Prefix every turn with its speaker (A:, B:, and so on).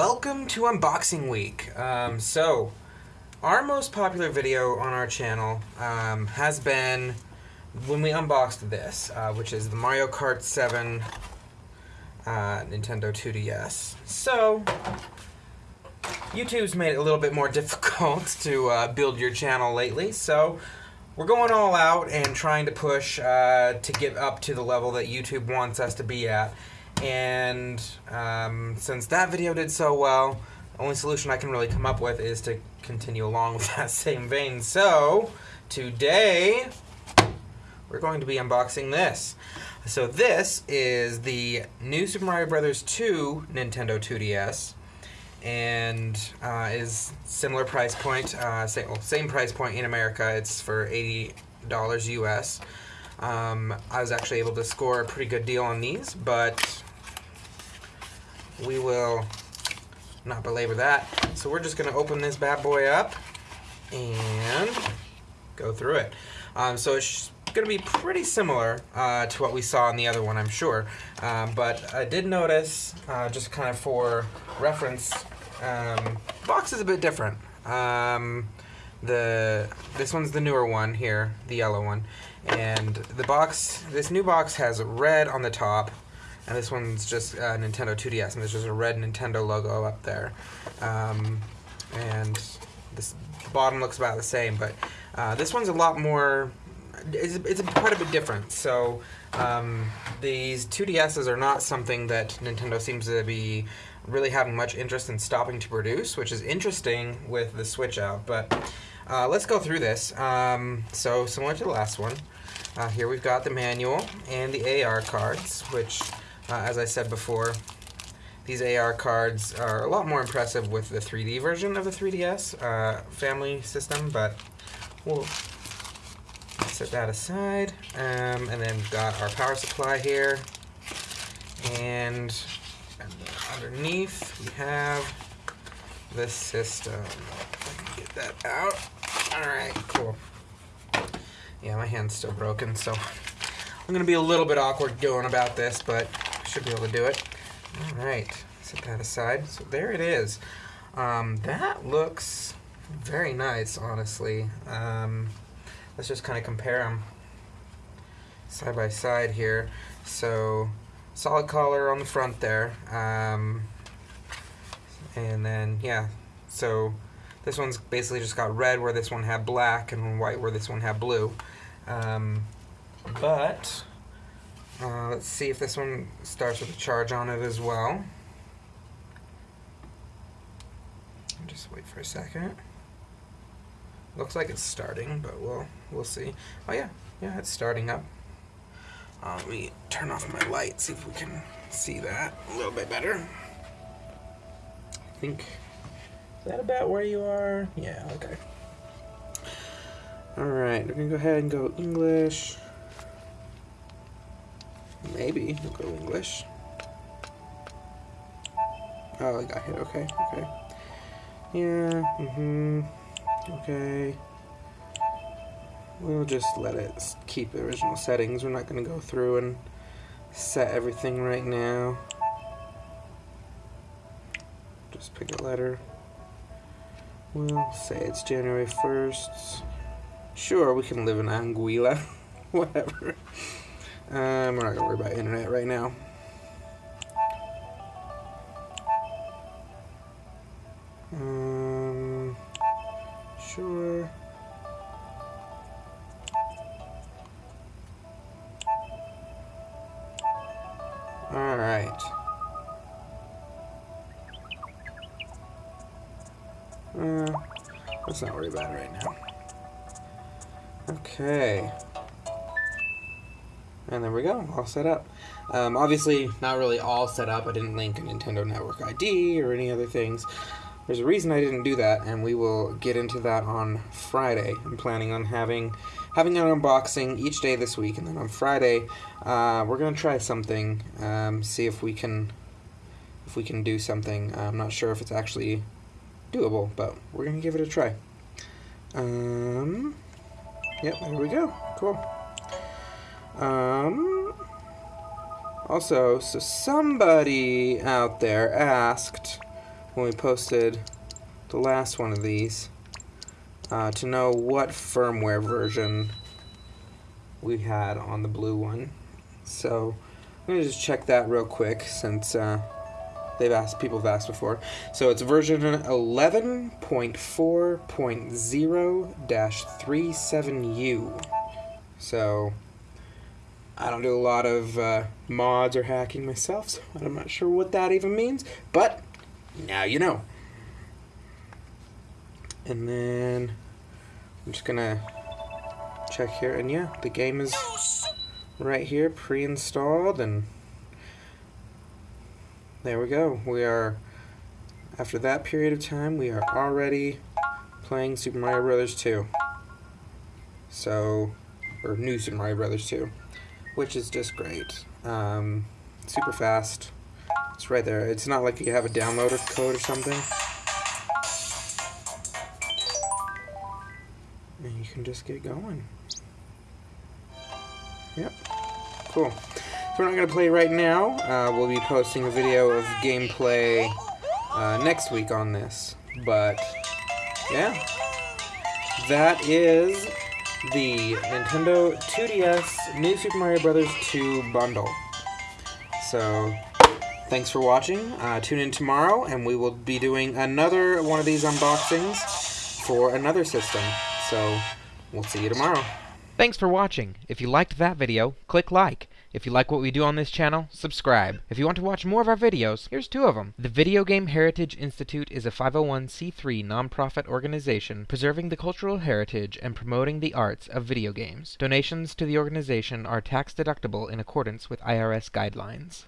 A: welcome to Unboxing Week. Um, so, our most popular video on our channel um, has been when we unboxed this, uh, which is the Mario Kart 7 uh, Nintendo 2DS. So, YouTube's made it a little bit more difficult to uh, build your channel lately, so we're going all out and trying to push uh, to get up to the level that YouTube wants us to be at. And um, since that video did so well, the only solution I can really come up with is to continue along with that same vein. So, today, we're going to be unboxing this. So this is the new Super Mario Bros. 2 Nintendo 2DS and uh, is similar price point, uh, same, well, same price point in America. It's for $80 US. Um, I was actually able to score a pretty good deal on these, but we will not belabor that. So we're just going to open this bad boy up and go through it. Um, so it's going to be pretty similar uh, to what we saw in the other one, I'm sure. Um, but I did notice, uh, just kind of for reference, um, box is a bit different. Um, the this one's the newer one here, the yellow one, and the box. This new box has red on the top, and this one's just uh, Nintendo 2DS, and there's just a red Nintendo logo up there. Um, and this the bottom looks about the same, but uh, this one's a lot more. It's, it's quite a bit different. So um, these 2DSs are not something that Nintendo seems to be really having much interest in stopping to produce, which is interesting with the Switch out. But uh, let's go through this. Um, so similar to the last one, uh, here we've got the manual and the AR cards, which, uh, as I said before, these AR cards are a lot more impressive with the 3D version of the 3DS uh, family system, but we'll set that aside. Um, and then we've got our power supply here. And, and underneath we have the system. Get that out. Alright, cool. Yeah, my hand's still broken, so I'm going to be a little bit awkward going about this, but should be able to do it. Alright, set that aside. So there it is. Um, that looks very nice, honestly. Um, let's just kind of compare them side by side here. So solid color on the front there. Um, and then, yeah, so this one's basically just got red where this one had black and white where this one had blue. Um, but, uh, let's see if this one starts with a charge on it as well. Just wait for a second. Looks like it's starting, but we'll we'll see. Oh yeah, yeah, it's starting up. Uh, let me turn off my light, see if we can see that a little bit better. I think is that about where you are? Yeah, okay. All right, we're gonna go ahead and go English. Maybe we'll go English. Oh, I got hit. Okay, okay. Yeah. Mm-hmm. Okay. We'll just let it keep the original settings. We're not going to go through and set everything right now. Just pick a letter. We'll say it's January 1st. Sure, we can live in Anguilla. Whatever. Um, we're not going to worry about internet right now. Um, sure. Alright. Uh, let's not worry about it right now. Okay. And there we go, all set up. Um, obviously, not really all set up. I didn't link a Nintendo Network ID or any other things. There's a reason I didn't do that, and we will get into that on Friday. I'm planning on having having an unboxing each day this week, and then on Friday, uh, we're gonna try something. Um, see if we can if we can do something. I'm not sure if it's actually doable, but we're gonna give it a try. Um, yep, there we go. Cool. Um, also, so somebody out there asked when we posted the last one of these uh, to know what firmware version we had on the blue one. So I'm gonna just check that real quick since uh, they've asked people have asked before. So it's version 11.4.0-37U. So I don't do a lot of uh, mods or hacking myself, so I'm not sure what that even means. But now you know. And then I'm just gonna check here, and yeah, the game is right here, pre-installed, and there we go. We are, after that period of time, we are already playing Super Mario Brothers 2. So, or New Super Mario Brothers 2, which is just great. Um, super fast. It's right there. It's not like you have a downloader code or something. And you can just get going. Yep. Cool. So we're not going to play right now. Uh, we'll be posting a video of gameplay uh, next week on this. But, yeah. That is the Nintendo 2DS New Super Mario Bros. 2 bundle. So, thanks for watching. Uh, tune in tomorrow, and we will be doing another one of these unboxings for another system. So, we'll see you tomorrow.
B: Thanks for watching. If you liked that video, click like. If you like what we do on this channel, subscribe. If you want to watch more of our videos, here's two of them. The Video Game Heritage Institute is a 501c3 nonprofit organization preserving the cultural heritage and promoting the arts of video games. Donations to the organization are tax deductible in accordance with IRS guidelines.